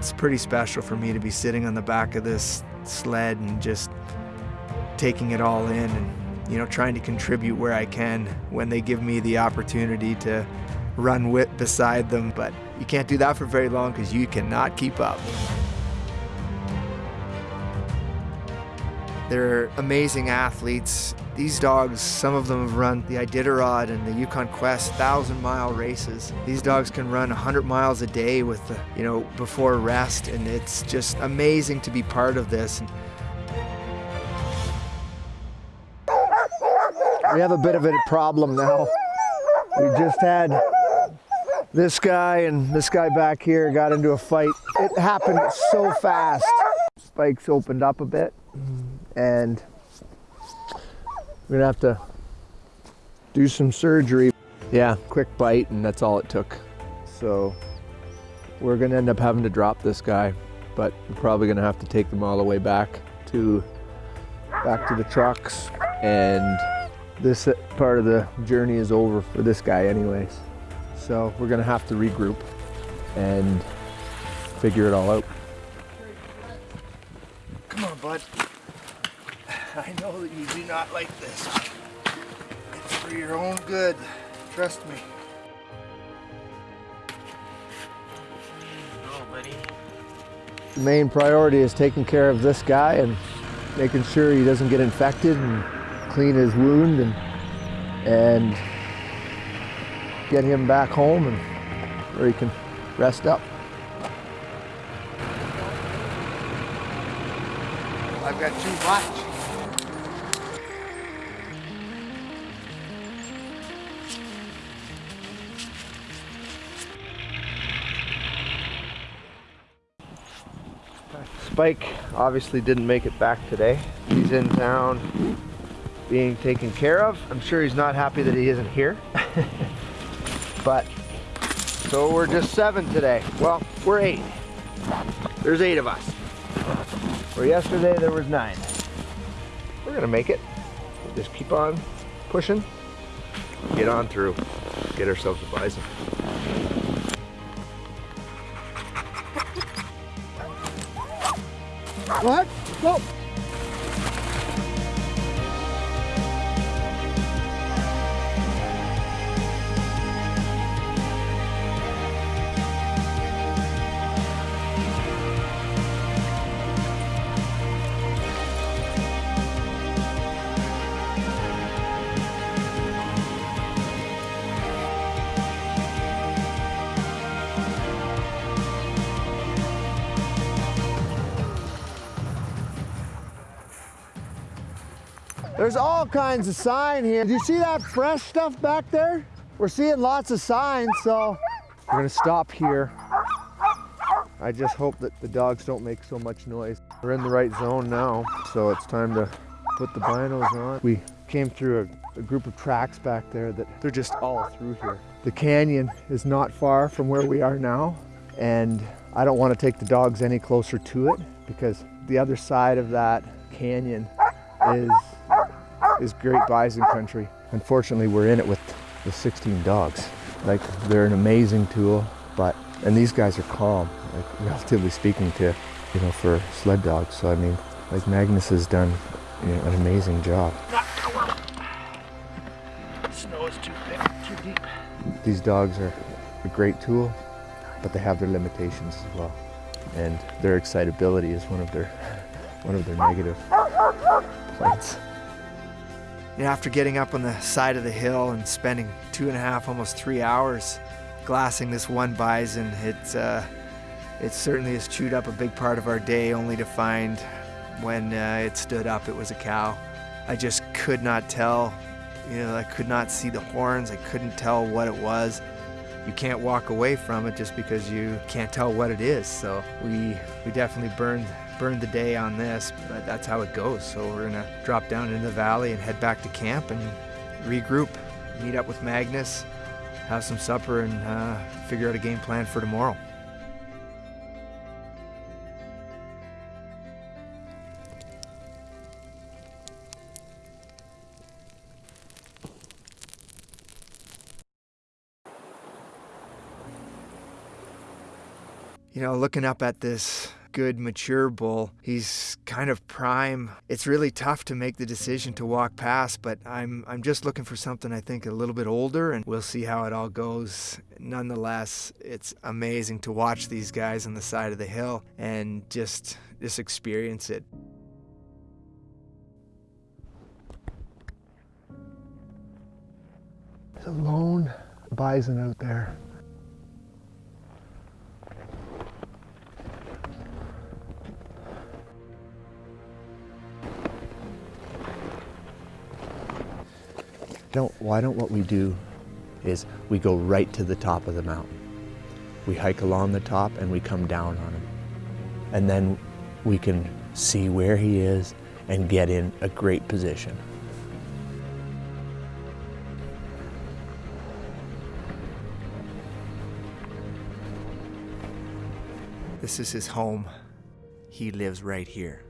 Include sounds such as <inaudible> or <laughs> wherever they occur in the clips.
It's pretty special for me to be sitting on the back of this sled and just taking it all in and you know trying to contribute where I can when they give me the opportunity to run with beside them but you can't do that for very long because you cannot keep up. They're amazing athletes. These dogs, some of them have run the Iditarod and the Yukon Quest thousand mile races. These dogs can run 100 miles a day with, the, you know, before rest and it's just amazing to be part of this. We have a bit of a problem now. We just had this guy and this guy back here got into a fight. It happened so fast. Spikes opened up a bit and we're gonna have to do some surgery. Yeah, quick bite and that's all it took. So we're gonna end up having to drop this guy, but we're probably gonna have to take them all the way back to back to the trucks and this uh, part of the journey is over for this guy anyways. So we're gonna have to regroup and figure it all out. Come on, bud. <laughs> I know that you do not like this. It's for your own good. Trust me. Oh, buddy. The main priority is taking care of this guy and making sure he doesn't get infected and clean his wound and and get him back home and where he can rest up. I've got too much. Spike obviously didn't make it back today. He's in town being taken care of. I'm sure he's not happy that he isn't here. <laughs> but, so we're just seven today. Well, we're eight. There's eight of us. Where yesterday there was nine. We're gonna make it. Just keep on pushing. Get on through. Get ourselves a bison. What? Go! There's all kinds of sign here. Do you see that fresh stuff back there? We're seeing lots of signs, so we're gonna stop here. I just hope that the dogs don't make so much noise. We're in the right zone now, so it's time to put the binos on. We came through a, a group of tracks back there that they're just all through here. The canyon is not far from where we are now, and I don't want to take the dogs any closer to it because the other side of that canyon is is great bison country. Unfortunately, we're in it with the 16 dogs. Like, they're an amazing tool, but, and these guys are calm, like, <laughs> relatively speaking to, you know, for sled dogs. So, I mean, like Magnus has done you know, an amazing job. Snow is too thick, too deep. These dogs are a great tool, but they have their limitations as well. And their excitability is one of their, <laughs> one of their negative points. After getting up on the side of the hill and spending two and a half, almost three hours glassing this one bison, it, uh, it certainly has chewed up a big part of our day only to find when uh, it stood up it was a cow. I just could not tell, you know, I could not see the horns, I couldn't tell what it was. You can't walk away from it just because you can't tell what it is. So we, we definitely burned burned the day on this, but that's how it goes. So we're gonna drop down into the valley and head back to camp and regroup, meet up with Magnus, have some supper, and uh, figure out a game plan for tomorrow. You know, looking up at this good mature bull. He's kind of prime. It's really tough to make the decision to walk past, but I'm I'm just looking for something I think a little bit older and we'll see how it all goes. Nonetheless, it's amazing to watch these guys on the side of the hill and just just experience it. There's a lone bison out there. Don't why don't what we do is we go right to the top of the mountain. We hike along the top and we come down on him. And then we can see where he is and get in a great position. This is his home. He lives right here.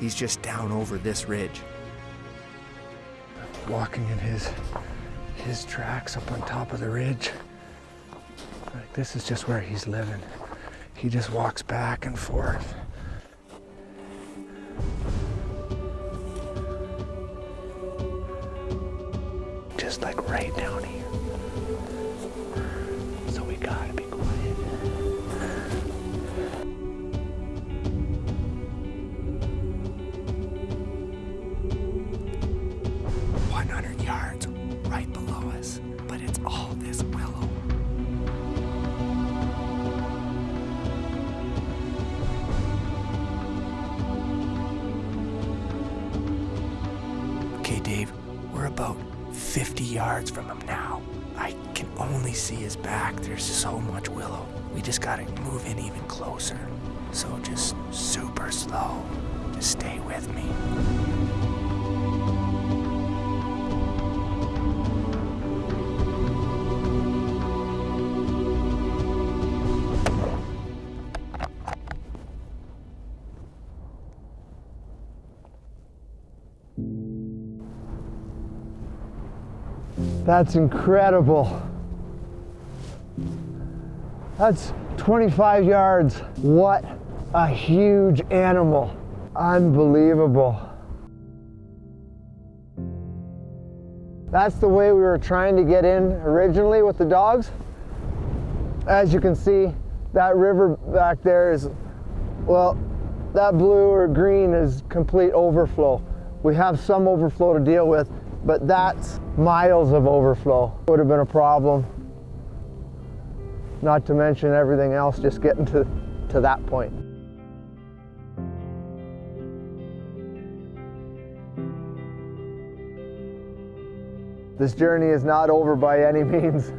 He's just down over this ridge. Walking in his his tracks up on top of the ridge. Like this is just where he's living. He just walks back and forth. Just like right down here. So we gotta be yards right below us, but it's all this willow. Okay, Dave, we're about 50 yards from him now. I can only see his back. There's so much willow. We just gotta move in even closer. So just super slow. Just stay with me. That's incredible. That's 25 yards. What a huge animal. Unbelievable. That's the way we were trying to get in originally with the dogs. As you can see, that river back there is, well, that blue or green is complete overflow. We have some overflow to deal with, but that's miles of overflow. Would have been a problem. Not to mention everything else just getting to, to that point. This journey is not over by any <laughs> means.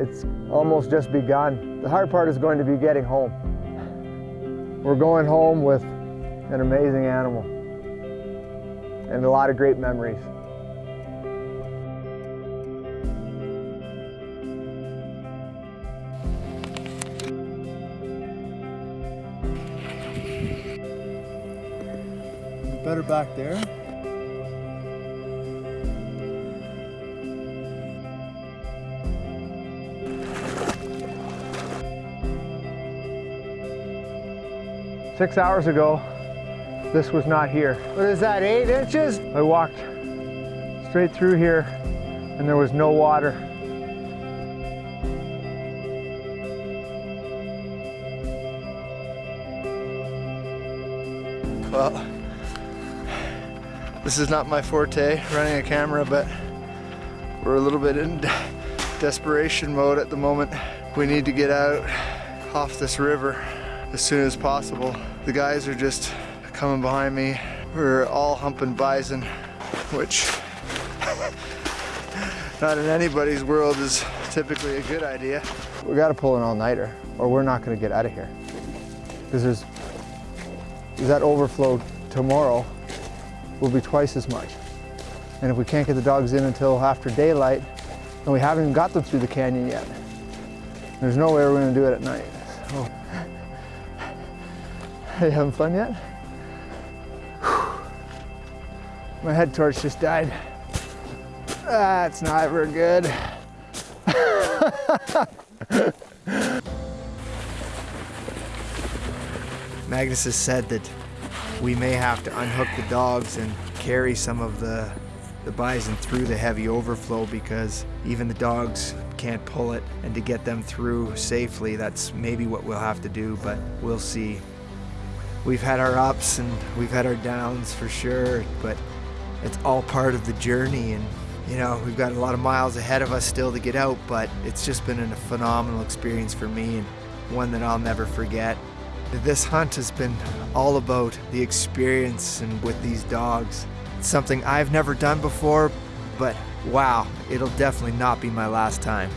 It's almost just begun. The hard part is going to be getting home. We're going home with an amazing animal and a lot of great memories. Better back there. Six hours ago, this was not here. What is that, eight inches? I walked straight through here and there was no water. Well, this is not my forte, running a camera, but we're a little bit in desperation mode at the moment. We need to get out off this river as soon as possible. The guys are just coming behind me. We're all humping bison, which <laughs> not in anybody's world is typically a good idea. We gotta pull an all-nighter or we're not gonna get out of here. Because there's, there's that overflow tomorrow will be twice as much. And if we can't get the dogs in until after daylight, and we haven't even got them through the canyon yet, There's no way we're gonna do it at night. So. <laughs> Are you having fun yet? My head torch just died. That's not very good. <laughs> Magnus has said that we may have to unhook the dogs and carry some of the, the bison through the heavy overflow because even the dogs can't pull it. And to get them through safely, that's maybe what we'll have to do, but we'll see. We've had our ups and we've had our downs for sure, but it's all part of the journey. And, you know, we've got a lot of miles ahead of us still to get out, but it's just been a phenomenal experience for me and one that I'll never forget. This hunt has been all about the experience and with these dogs. It's something I've never done before, but wow, it'll definitely not be my last time.